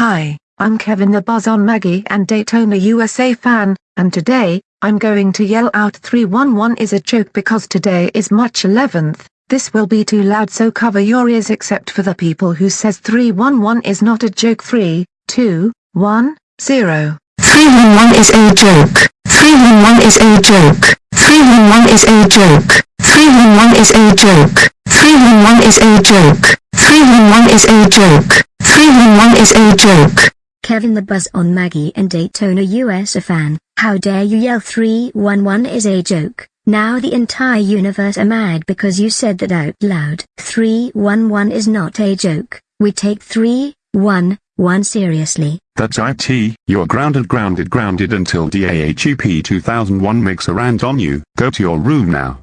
Hi, I'm Kevin the Buzz on Maggie and Daytona USA fan, and today, I'm going to yell out 311 is a joke because today is March 11th. This will be too loud so cover your ears except for the people who says 311 is not a joke 3, 2, 1, 0. 311 is a joke. 311 is a joke. 311 is a joke. 311 is a joke. 311 is a joke. 311 is a joke. 311 is a joke. Kevin the Buzz on Maggie and Daytona USA fan, how dare you yell 311 is a joke. Now the entire universe are mad because you said that out loud. 311 is not a joke. We take 311 seriously. That's IT, you're grounded grounded grounded until DAHEP 2001 makes a rant on you. Go to your room now.